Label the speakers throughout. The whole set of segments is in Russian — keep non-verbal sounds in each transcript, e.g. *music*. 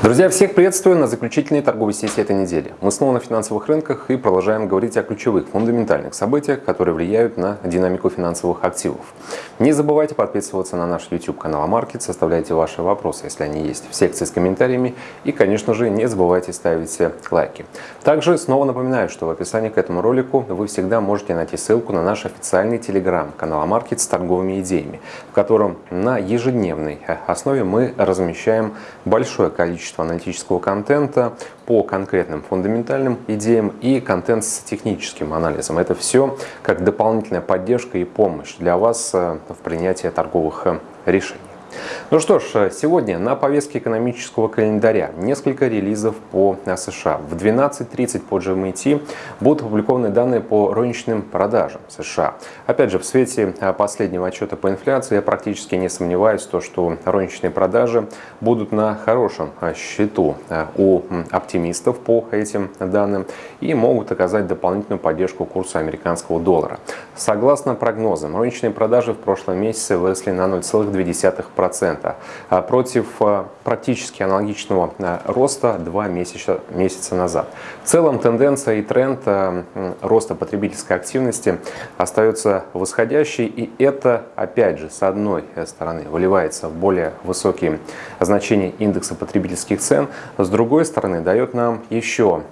Speaker 1: Друзья, всех приветствую на заключительной торговой сессии этой недели. Мы снова на финансовых рынках и продолжаем говорить о ключевых, фундаментальных событиях, которые влияют на динамику финансовых активов. Не забывайте подписываться на наш YouTube-канал Амаркет, составляйте ваши вопросы, если они есть, в секции с комментариями. И, конечно же, не забывайте ставить лайки. Также снова напоминаю, что в описании к этому ролику вы всегда можете найти ссылку на наш официальный телеграм-канал Амаркет с торговыми идеями, в котором на ежедневной основе мы размещаем большое количество количество аналитического контента по конкретным фундаментальным идеям и контент с техническим анализом. Это все как дополнительная поддержка и помощь для вас э, в принятии торговых э, решений. Ну что ж, сегодня на повестке экономического календаря несколько релизов по США. В 12.30 по GMT будут опубликованы данные по розничным продажам США. Опять же, в свете последнего отчета по инфляции я практически не сомневаюсь, то, что розничные продажи будут на хорошем счету у оптимистов по этим данным и могут оказать дополнительную поддержку курсу американского доллара. Согласно прогнозам, розничные продажи в прошлом месяце выросли на 0,2%. 2,5%, а против а, практически аналогичного а, роста 2 месяца, месяца назад. В целом тенденция и тренд роста потребительской активности остается восходящей, и это, опять же, с одной стороны, выливается в более высокие значения индекса потребительских цен, с другой стороны, дает нам еще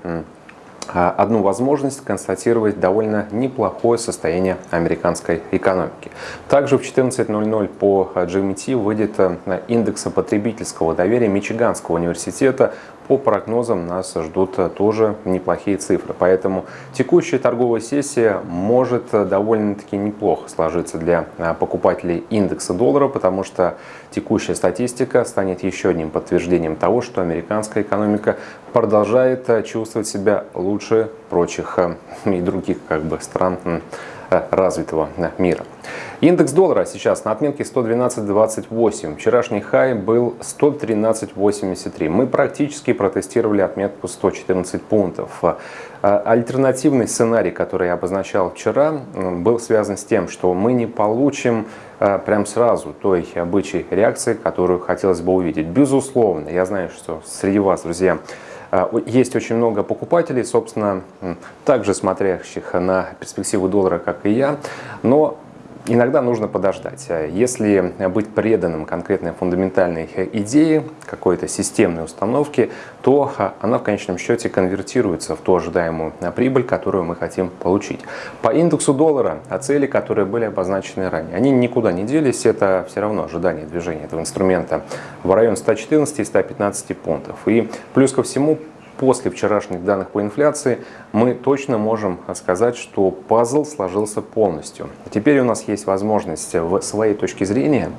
Speaker 1: одну возможность констатировать довольно неплохое состояние американской экономики. Также в 14.00 по GMT выйдет э, индекс потребительского доверия Мичиганского университета по прогнозам нас ждут тоже неплохие цифры. Поэтому текущая торговая сессия может довольно-таки неплохо сложиться для а, покупателей индекса доллара, потому что текущая статистика станет еще одним подтверждением того, что американская экономика продолжает чувствовать себя лучше прочих *laughs* и других как бы, стран Э, развитого э, мира. Индекс доллара сейчас на отметке 112.28. Вчерашний хай был 113.83. Мы практически протестировали отметку 114 пунктов. Э, альтернативный сценарий, который я обозначал вчера, был связан с тем, что мы не получим прям сразу той обычной реакции, которую хотелось бы увидеть. Безусловно, я знаю, что среди вас, друзья, есть очень много покупателей, собственно, также смотрящих на перспективу доллара, как и я, но иногда нужно подождать. А если быть преданным конкретной фундаментальной идее, какой-то системной установке, то она в конечном счете конвертируется в ту ожидаемую прибыль, которую мы хотим получить. По индексу доллара, о цели, которые были обозначены ранее, они никуда не делись, это все равно ожидание движения этого инструмента в район 114 и 115 пунктов. И плюс ко всему, после вчерашних данных по инфляции мы точно можем сказать, что пазл сложился полностью. Теперь у нас есть возможность в своей точке зрения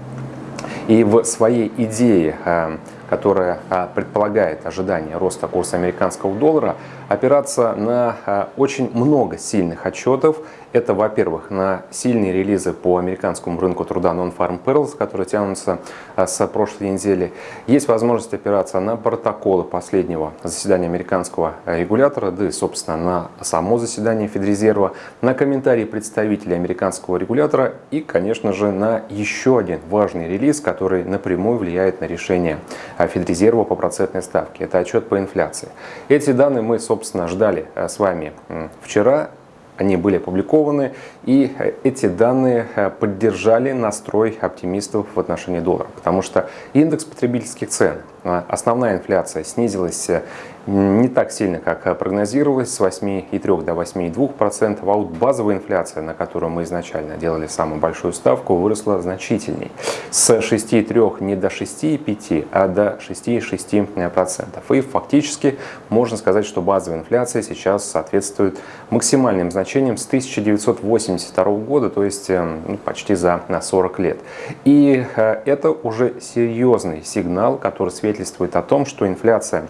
Speaker 1: и в своей идее э, которая а, предполагает ожидание роста курса американского доллара, опираться на а, очень много сильных отчетов. Это, во-первых, на сильные релизы по американскому рынку труда Non-Farm Payrolls, которые тянутся а, с прошлой недели. Есть возможность опираться на протоколы последнего заседания американского регулятора, да и, собственно, на само заседание Федрезерва, на комментарии представителей американского регулятора и, конечно же, на еще один важный релиз, который напрямую влияет на решение Федрезерва по процентной ставке. Это отчет по инфляции. Эти данные мы, собственно, ждали э, с вами вчера. Они были опубликованы, и э, эти данные э, поддержали настрой оптимистов в отношении доллара, потому что индекс потребительских цен, основная инфляция снизилась не так сильно, как прогнозировалось, с 8,3 до 8,2%, а вот базовая инфляция, на которую мы изначально делали самую большую ставку, выросла значительней. С 6,3 не до 6,5, а до 6,6%. И фактически можно сказать, что базовая инфляция сейчас соответствует максимальным значениям с 1982 года, то есть э, ну, почти за на 40 лет. И э, это уже серьезный сигнал, который свидетельствует о том, что инфляция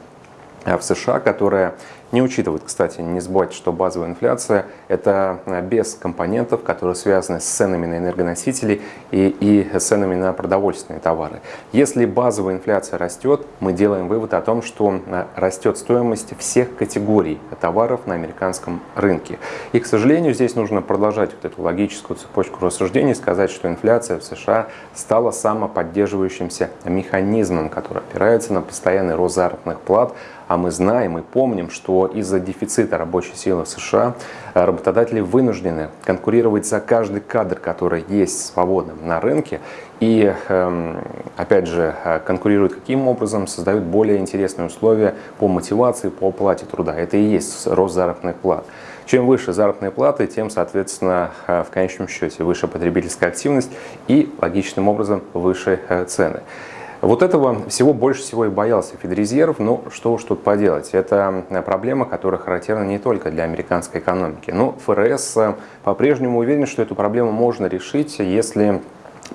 Speaker 1: в США, которая не учитывают, кстати, не забывайте, что базовая инфляция – это без компонентов, которые связаны с ценами на энергоносители и, и ценами на продовольственные товары. Если базовая инфляция растет, мы делаем вывод о том, что растет стоимость всех категорий товаров на американском рынке. И, к сожалению, здесь нужно продолжать вот эту логическую цепочку рассуждений, сказать, что инфляция в США стала самоподдерживающимся механизмом, который опирается на постоянный рост заработных плат, а мы знаем и помним, что из-за дефицита рабочей силы в США э, работодатели вынуждены конкурировать за каждый кадр, который есть свободным на рынке. И, эм, опять же, э, конкурируют каким образом? Создают более интересные условия по мотивации, по оплате труда. Это и есть рост заработных плат. Чем выше заработные платы, тем, соответственно, э, в конечном счете выше потребительская активность и, логичным образом, выше цены. Вот этого всего больше всего и боялся Федрезерв, но что уж тут поделать. Это проблема, которая характерна не только для американской экономики. Но ФРС э, по-прежнему уверен, что эту проблему можно решить, если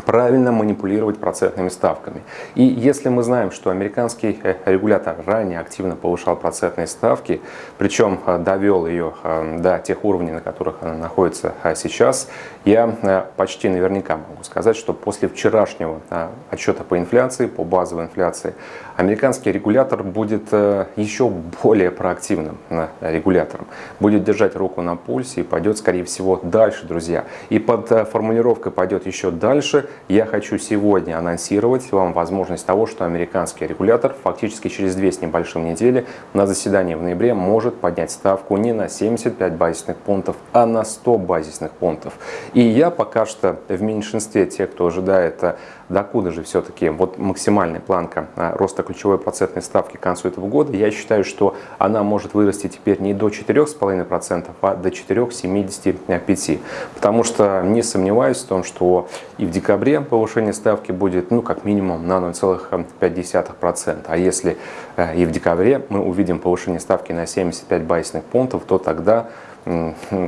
Speaker 1: правильно манипулировать процентными ставками. И если мы знаем, что американский э, регулятор ранее активно повышал процентные ставки, причем э, довел ее э, до тех уровней, на которых она находится сейчас, я почти наверняка могу сказать, что после вчерашнего отчета по инфляции, по базовой инфляции, американский регулятор будет еще более проактивным регулятором, будет держать руку на пульсе и пойдет, скорее всего, дальше, друзья. И под формулировкой пойдет еще дальше, я хочу сегодня анонсировать вам возможность того, что американский регулятор фактически через две с небольшим недели на заседании в ноябре может поднять ставку не на 75 базисных пунктов, а на 100 базисных пунктов. И я пока что в меньшинстве тех, кто ожидает а, докуда же все-таки вот максимальная планка а, роста ключевой процентной ставки к концу этого года, я считаю, что она может вырасти теперь не до 4,5%, а до 4,75%. Потому что не сомневаюсь в том, что и в декабре повышение ставки будет ну как минимум на 0,5%. А если э, и в декабре мы увидим повышение ставки на 75 базисных пунктов, то тогда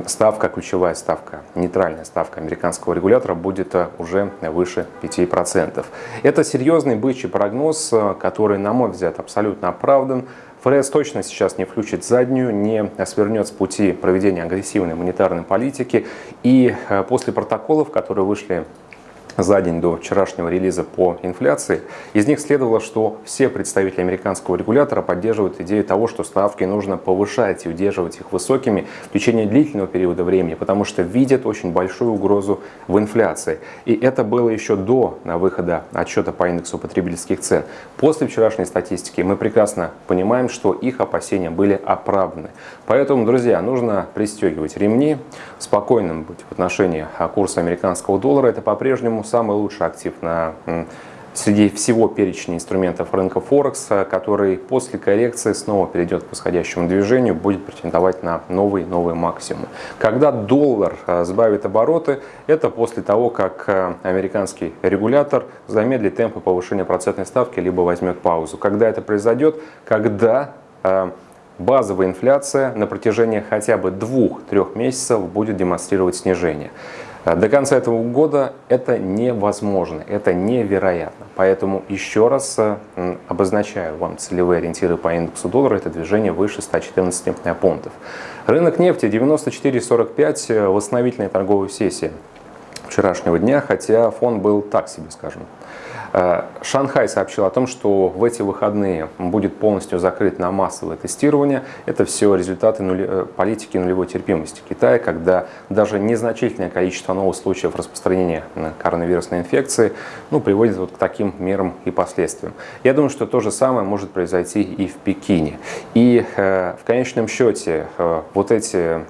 Speaker 1: ставка, ключевая ставка, нейтральная ставка американского регулятора будет э, уже выше 5%. Это серьезный бычий прогноз, э, который, на мой взгляд, абсолютно оправдан. ФРС точно сейчас не включит заднюю, не свернет с пути проведения агрессивной монетарной политики. И э, после протоколов, которые вышли за день до вчерашнего релиза по инфляции, из них следовало, что все представители американского регулятора поддерживают идею того, что ставки нужно повышать и удерживать их высокими в течение длительного периода времени, потому что видят очень большую угрозу в инфляции. И это было еще до выхода отчета по индексу потребительских цен. После вчерашней статистики мы прекрасно понимаем, что их опасения были оправданы. Поэтому, друзья, нужно пристегивать ремни, спокойным быть в отношении курса американского доллара. Это по-прежнему самый лучший актив на среди всего перечня инструментов рынка Форекс, который после коррекции снова перейдет к восходящему движению, будет претендовать на новый новый максимум. Когда доллар э, сбавит обороты, это после того, как э, американский регулятор замедлит темпы повышения процентной ставки, либо возьмет паузу. Когда это произойдет? Когда э, базовая инфляция на протяжении хотя бы двух-трех месяцев будет демонстрировать снижение. Э, до конца этого года это невозможно, это невероятно. Поэтому еще раз э, обозначаю вам целевые ориентиры по индексу доллара. Это движение выше 114 пунктов. Рынок нефти 94.45, восстановительная торговая сессия вчерашнего дня, хотя фон был так себе, скажем. Э, Шанхай сообщил о том, что в эти выходные будет полностью закрыт на массовое тестирование. Это все результаты. Э, политики нулевой терпимости Китая, когда даже незначительное количество новых случаев распространения коронавирусной инфекции ну, приводит вот к таким мерам и последствиям. Я думаю, что то же самое может произойти и в Пекине. И э, в конечном счете вот эти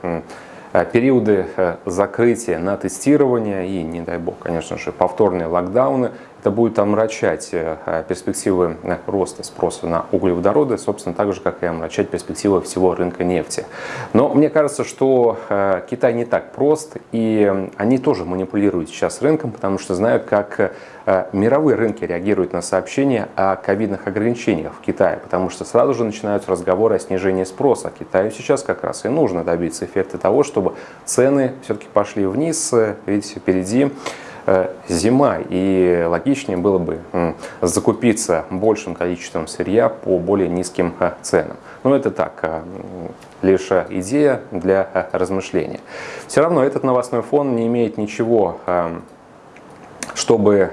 Speaker 1: периоды закрытия на тестирование и, не дай бог, конечно же, повторные локдауны это будет омрачать э, перспективы э, роста спроса на углеводороды, собственно, так же, как и омрачать перспективы всего рынка нефти. Но мне кажется, что э, Китай не так прост, и они тоже манипулируют сейчас рынком, потому что знают, как мировые рынки реагируют на сообщения о ковидных ограничениях в Китае, потому что сразу же начинаются разговоры о снижении спроса. Китаю сейчас как раз и нужно добиться эффекта того, чтобы цены все-таки пошли вниз, ведь впереди зима, и логичнее было бы закупиться большим количеством сырья по более низким ценам. Но это так, лишь идея для размышления. Все равно этот новостной фон не имеет ничего, чтобы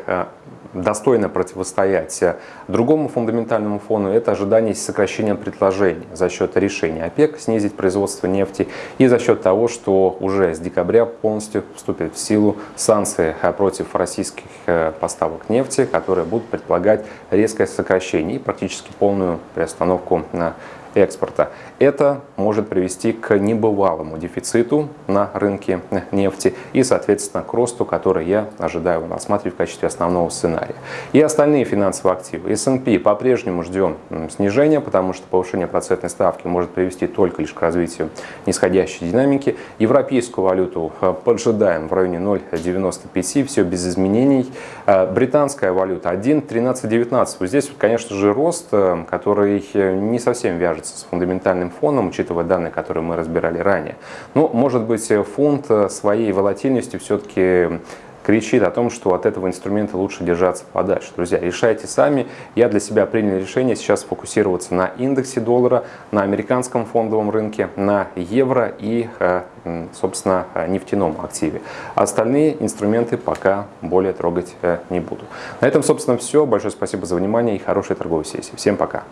Speaker 1: достойно противостоять другому фундаментальному фону, это ожидание сокращения предложений за счет решения ОПЕК снизить производство нефти и за счет того, что уже с декабря полностью вступят в силу санкции против российских э, поставок нефти, которые будут предполагать резкое сокращение и практически полную приостановку на экспорта. Это может привести к небывалому дефициту на рынке нефти и, соответственно, к росту, который я ожидаю рассматривать в качестве основного сценария. И остальные финансовые активы. S&P по-прежнему ждем снижения, потому что повышение процентной ставки может привести только лишь к развитию нисходящей динамики. Европейскую валюту э, поджидаем в районе 0,95, все без изменений. Э, британская валюта 1,1319. Здесь, конечно же, рост, э, который не совсем вяжется кажется, с фундаментальным фоном, учитывая данные, которые мы разбирали ранее. Но, может быть, фонд своей волатильностью все-таки кричит о том, что от этого инструмента лучше держаться подальше. Друзья, решайте сами. Я для себя принял решение сейчас фокусироваться на индексе доллара, на американском фондовом рынке, на евро и, э, собственно, нефтяном активе. Остальные инструменты пока более трогать э, не буду. На этом, собственно, все. Большое спасибо за внимание и хорошей торговой сессии. Всем пока.